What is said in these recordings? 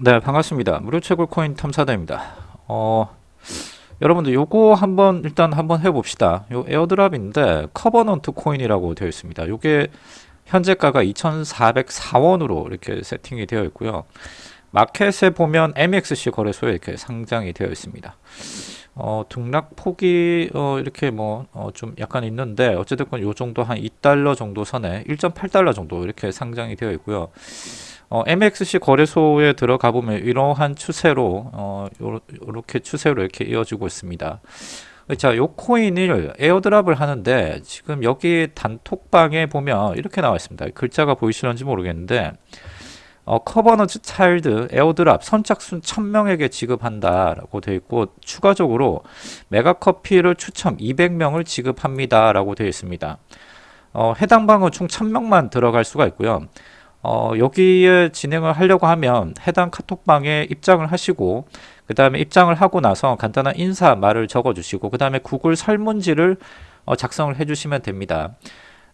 네 반갑습니다. 무료 채굴 코인 탐사대입니다. 어 여러분들 요거 한번 일단 한번 해봅시다. 요 airdrop인데 커버넌트 코인이라고 되어 있습니다. 요게 현재가가 2404원으로 이렇게 세팅이 되어 있고요. 마켓에 보면 MXC 거래소에 이렇게 상장이 되어 있습니다. 어, 등락폭이 어, 이렇게 뭐좀 약간 있는데 어쨌든 요 정도 한 2달러 정도 선에 1.8달러 정도 이렇게 상장이 되어 있고요 어, MXC 거래소에 들어가 보면 이러한 추세로 어, 요렇게 추세로 이렇게 이어지고 있습니다. 자, 요 코인을 airdrop을 하는데 지금 여기 단톡방에 보면 이렇게 나와 있습니다. 글자가 보이시는지 모르겠는데 어, 커버넌트 차일드 airdrop 선착순 1000명에게 지급한다 라고 되어 있고 추가적으로 메가커피를 추첨 200명을 지급합니다 라고 되어 있습니다. 어, 해당 방은 총 1000명만 들어갈 수가 있고요. 어, 여기에 진행을 하려고 하면 해당 카톡방에 입장을 하시고 그 다음에 입장을 하고 나서 간단한 인사 말을 적어 주시고 그 다음에 구글 설문지를 어, 작성을 해 주시면 됩니다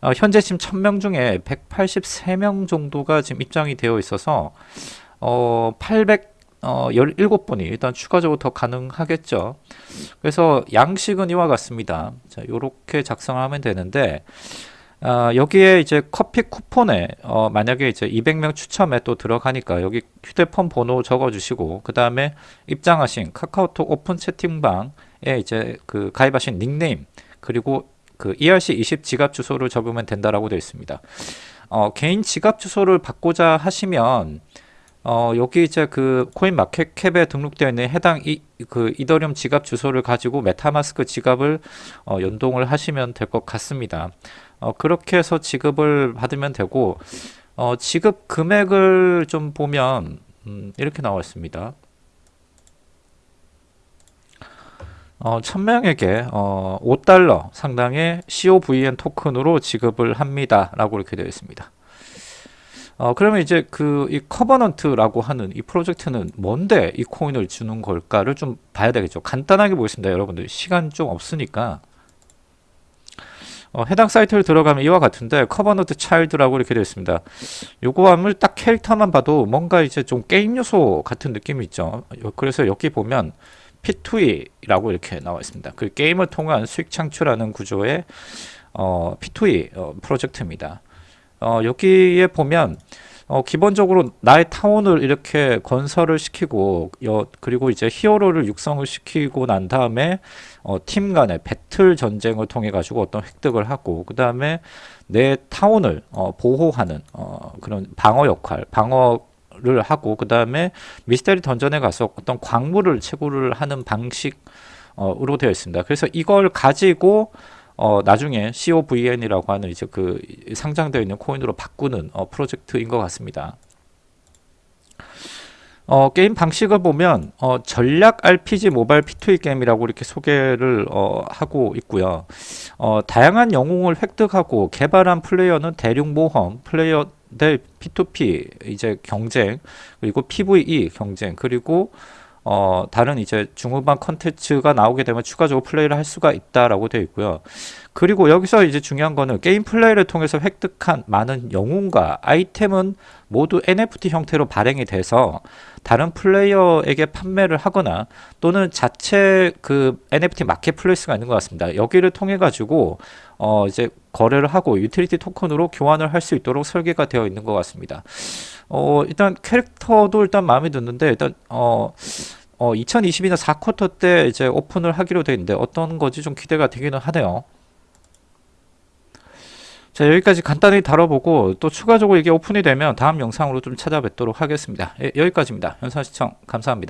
어, 현재 지금 1000명 중에 183명 정도가 지금 입장이 되어 있어서 어, 800 어, 17번이 일단 추가적으로 더 가능하겠죠. 그래서 양식은 이와 같습니다. 자, 요렇게 작성하면 되는데, 어, 여기에 이제 커피 쿠폰에 어, 만약에 이제 200명 추첨에 또 들어가니까 여기 휴대폰 번호 적어주시고 그 다음에 입장하신 카카오톡 오픈 채팅방에 이제 그 가입하신 닉네임 그리고 그 ERC20 지갑 주소를 적으면 된다라고 되어 있습니다. 어, 개인 지갑 주소를 바꾸자 하시면 어, 여기 이제 그 코인 마켓캡에 등록되어 있는 해당 이, 그 이더리움 지갑 주소를 가지고 메타마스크 지갑을 어, 연동을 하시면 될 것 같습니다. 어, 그렇게 해서 지급을 받으면 되고 어, 지급 금액을 좀 보면 음, 이렇게 나와 있습니다. 어, 1000명에게 어, 5달러 상당의 COVN 토큰으로 지급을 합니다. 라고 이렇게 되어 있습니다. 어, 그러면 이제 그 이 커버넌트라고 하는 이 프로젝트는 뭔데 이 코인을 주는 걸까를 좀 봐야 되겠죠. 간단하게 보겠습니다. 여러분들 시간 좀 없으니까 어, 해당 사이트를 들어가면 이와 같은데 커버넌트 차일드라고 이렇게 되어 있습니다. 요거 함을 딱 캐릭터만 봐도 뭔가 이제 좀 게임 요소 같은 느낌이 있죠. 그래서 여기 보면 P2E라고 이렇게 나와 있습니다. 그 게임을 통한 수익 창출하는 구조의 어, P2E 어, 프로젝트입니다. 어, 여기에 보면 어, 기본적으로 나의 타운을 이렇게 건설을 시키고 여, 그리고 이제 히어로를 육성을 시키고 난 다음에 어, 팀 간의 배틀 전쟁을 통해 가지고 어떤 획득을 하고 그 다음에 내 타운을 어, 보호하는 어, 그런 방어 역할 방어 를 하고 그 다음에 미스테리 던전에 가서 어떤 광물을 채굴을 하는 방식 으로 되어 있습니다. 그래서 이걸 가지고 어, 나중에 COVN이라고 하는 이제 그 상장되어 있는 코인으로 바꾸는 어, 프로젝트인 것 같습니다. 어, 게임 방식을 보면 어, 전략 RPG 모바일 P2E 게임이라고 이렇게 소개를 어, 하고 있고요. 어, 다양한 영웅을 획득하고 개발한 플레이어는 대륙 모험, 플레이어 대 P2P 이제 경쟁, 그리고 PVE 경쟁, 그리고 어, 다른 이제 중후반 컨텐츠가 나오게 되면 추가적으로 플레이를 할 수가 있다라고 되어 있고요. 그리고 여기서 이제 중요한 거는 게임 플레이를 통해서 획득한 많은 영웅과 아이템은 모두 NFT 형태로 발행이 돼서 다른 플레이어에게 판매를 하거나 또는 자체 그 NFT marketplace가 있는 것 같습니다. 여기를 통해 가지고 어 이제 거래를 하고 utility token으로 교환을 할 수 있도록 설계가 되어 있는 것 같습니다. 어 일단 캐릭터도 일단 마음에 드는데 일단 어 어, 2022년 4쿼터 때 이제 오픈을 하기로 되어 있는데 어떤 거지 좀 기대가 되기는 하네요. 자 여기까지 간단히 다뤄보고 또 추가적으로 이게 오픈이 되면 다음 영상으로 좀 찾아뵙도록 하겠습니다. 예, 여기까지입니다. 현상 시청 감사합니다.